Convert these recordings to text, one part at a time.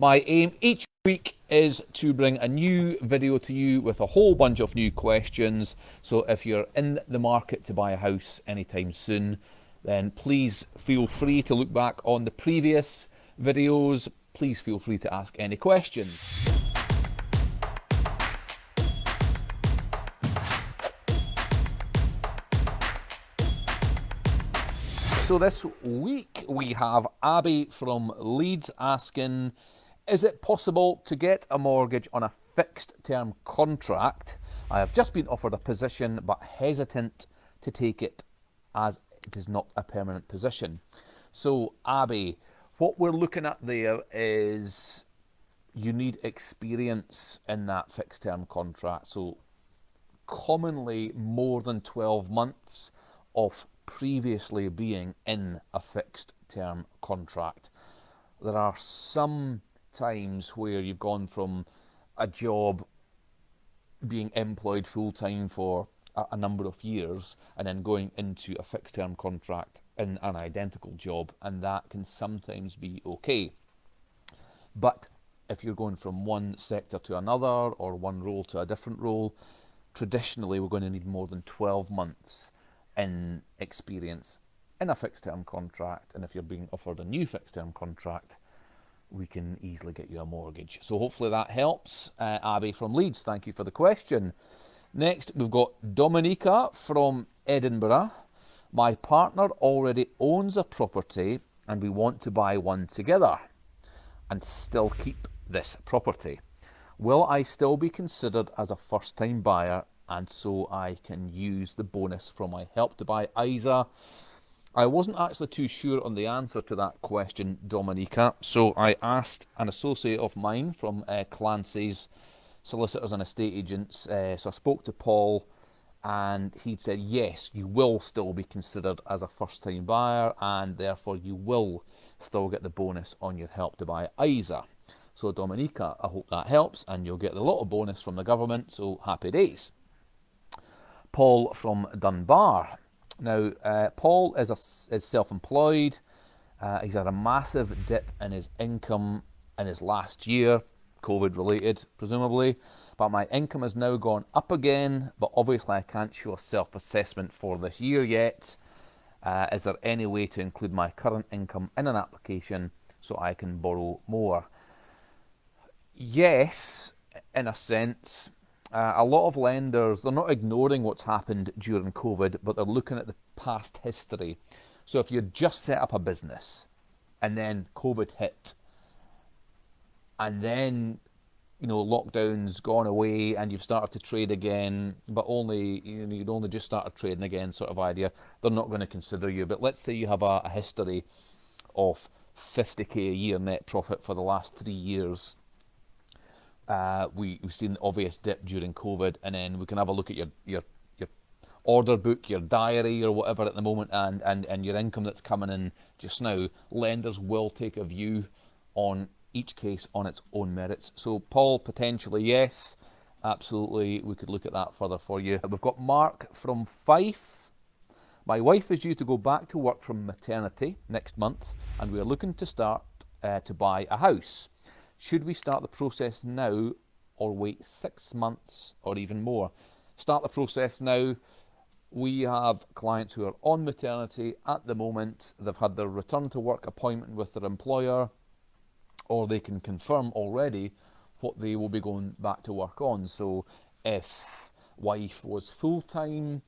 My aim each week is to bring a new video to you with a whole bunch of new questions. So if you're in the market to buy a house anytime soon, then please feel free to look back on the previous videos. Please feel free to ask any questions. So this week we have Abby from Leeds asking, is it possible to get a mortgage on a fixed term contract? I have just been offered a position but hesitant to take it as it is not a permanent position. So Abby, what we're looking at there is you need experience in that fixed term contract. So commonly more than 12 months of previously being in a fixed term contract. There are some times where you've gone from a job being employed full time for a, a, number of years and then going into a fixed term contract in an identical job, and that can sometimes be okay. But if you're going from one sector to another or one role to a different role, traditionally we're going to need more than 12 months in experience in a fixed term contract, and if you're being offered a new fixed term contract, we can easily get you a mortgage. So hopefully that helps. Uh, Abby from Leeds, thank you for the question. Next, we've got Dominica from Edinburgh. My partner already owns a property and we want to buy one together and still keep this property. Will I still be considered as a first time buyer and so I can use the bonus from my Help to Buy ISA. I wasn't actually too sure on the answer to that question, Dominica, so I asked an associate of mine from uh, Clancy's Solicitors and Estate Agents. Uh, so I spoke to Paul, and he'd said, yes, you will still be considered as a first time buyer, and therefore you will still get the bonus on your Help to Buy ISA. So, Dominica, I hope that helps, and you'll get the lot of bonus from the government, so happy days. Paul from Dunbar. Now, uh, Paul is, is self-employed. Uh, he's had a massive dip in his income in his last year, COVID related, presumably. But my income has now gone up again, but obviously I can't show a self-assessment for this year yet. Uh, is there any way to include my current income in an application so I can borrow more? Yes, in a sense, uh, a lot of lenders, they're not ignoring what's happened during COVID, but they're looking at the past history. So if you just set up a business and then COVID hit, and then you know lockdowns gone away and you've started to trade again, but only you know you'd only just started trading again, sort of idea. They're not going to consider you. But let's say you have a, a history of 50k a year net profit for the last three years uh, we, we've seen the obvious dip during COVID, and then we can have a look at your, your, your order book, your diary, or whatever at the moment, and, and, and your income that's coming in just now. Lenders will take a view on each case on its own merits. So, Paul, potentially yes, absolutely, we could look at that further for you. We've got Mark from Fife. My wife is due to go back to work from maternity next month, and we are looking to start uh, to buy a house. Should we start the process now or wait six months or even more? Start the process now. We have clients who are on maternity at the moment. They've had their return to work appointment with their employer, or they can confirm already what they will be going back to work on. So if wife was full time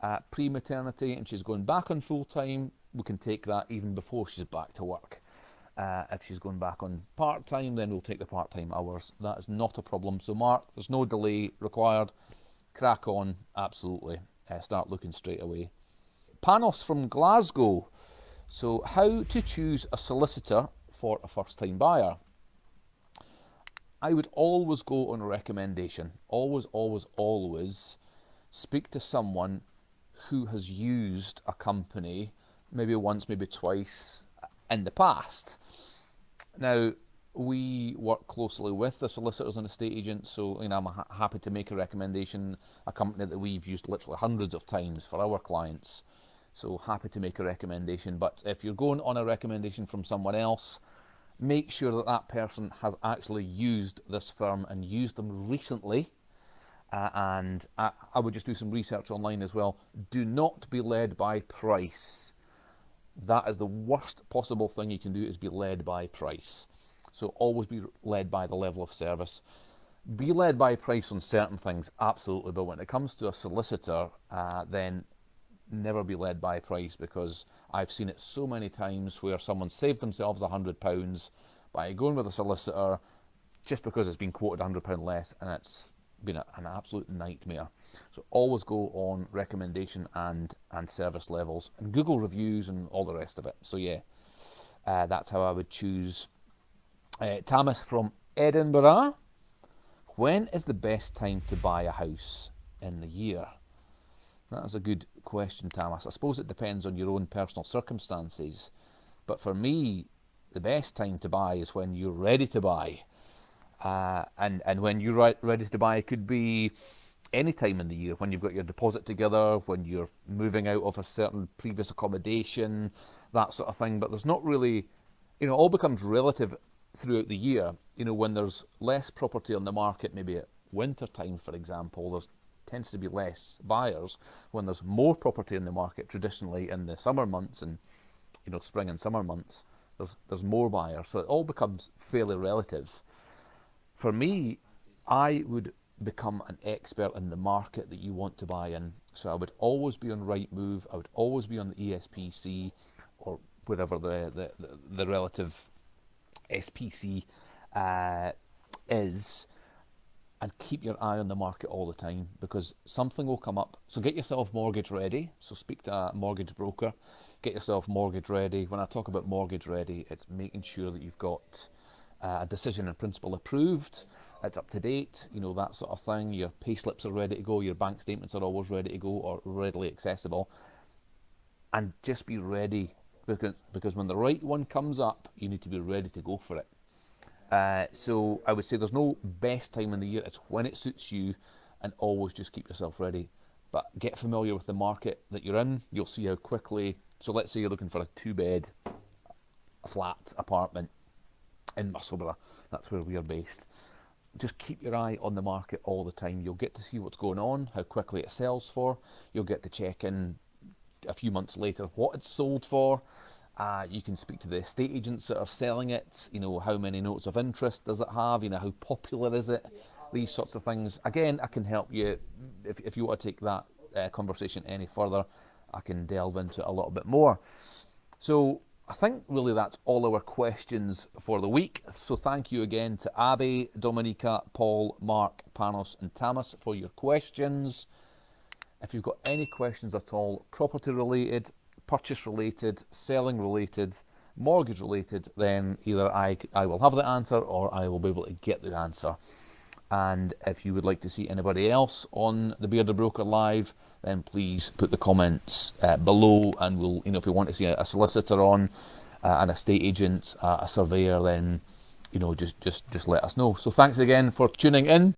uh, pre maternity and she's going back on full time, we can take that even before she's back to work. Uh, if she's going back on part-time, then we'll take the part-time hours. That is not a problem. So Mark, there's no delay required. Crack on, absolutely. Uh, start looking straight away. Panos from Glasgow. So how to choose a solicitor for a first-time buyer? I would always go on a recommendation. Always, always, always speak to someone who has used a company maybe once, maybe twice, in the past. Now, we work closely with the solicitors and estate agents, so you know, I'm ha happy to make a recommendation, a company that we've used literally hundreds of times for our clients. So happy to make a recommendation, but if you're going on a recommendation from someone else, make sure that that person has actually used this firm and used them recently. Uh, and I, I would just do some research online as well. Do not be led by price. That is the worst possible thing you can do is be led by price. So always be led by the level of service. Be led by price on certain things, absolutely. But when it comes to a solicitor, uh, then never be led by price because I've seen it so many times where someone saved themselves a hundred pounds by going with a solicitor just because it's been quoted a hundred pound less and it's been a, an absolute nightmare. So always go on recommendation and and service levels and Google reviews and all the rest of it. So yeah, uh, that's how I would choose. Uh, Thomas from Edinburgh. When is the best time to buy a house in the year? That is a good question, Thomas. I suppose it depends on your own personal circumstances. But for me, the best time to buy is when you're ready to buy. Uh, and, and when you're ready to buy, it could be any time in the year, when you've got your deposit together, when you're moving out of a certain previous accommodation, that sort of thing. But there's not really, you know, all becomes relative throughout the year. You know, when there's less property on the market, maybe at winter time, for example, there's tends to be less buyers when there's more property in the market traditionally in the summer months and you know spring and summer months there's there's more buyers so it all becomes fairly relative for me i would become an expert in the market that you want to buy in so i would always be on Rightmove i would always be on the espc or whatever the the, the, the relative spc uh, is and keep your eye on the market all the time because something will come up. So get yourself mortgage ready. So speak to a mortgage broker. Get yourself mortgage ready. When I talk about mortgage ready, it's making sure that you've got uh, a decision in principle approved. It's up to date, you know, that sort of thing. Your pay slips are ready to go. Your bank statements are always ready to go or readily accessible. And just be ready because, because when the right one comes up, you need to be ready to go for it. Uh, so I would say there's no best time in the year. It's when it suits you, and always just keep yourself ready. But get familiar with the market that you're in. You'll see how quickly. So let's say you're looking for a two-bed, flat apartment in Musselburgh. That's where we are based. Just keep your eye on the market all the time. You'll get to see what's going on, how quickly it sells for. You'll get to check in a few months later what it's sold for. Uh, you can speak to the estate agents that are selling it. You know, how many notes of interest does it have? You know, how popular is it? These sorts of things. Again, I can help you if, if you want to take that uh, conversation any further. I can delve into it a little bit more. So I think really that's all our questions for the week. So thank you again to Abby, Dominica, Paul, Mark, Panos, and Tamas for your questions. If you've got any questions at all, property related, purchase related, selling related, mortgage related, then either I, I will have the answer or I will be able to get the answer. And if you would like to see anybody else on the Bearded Broker live, then please put the comments uh, below, and we'll, you know, if you want to see a, solicitor on, uh, an estate agent, uh, a surveyor, then, you know, just just just let us know. So thanks again for tuning in.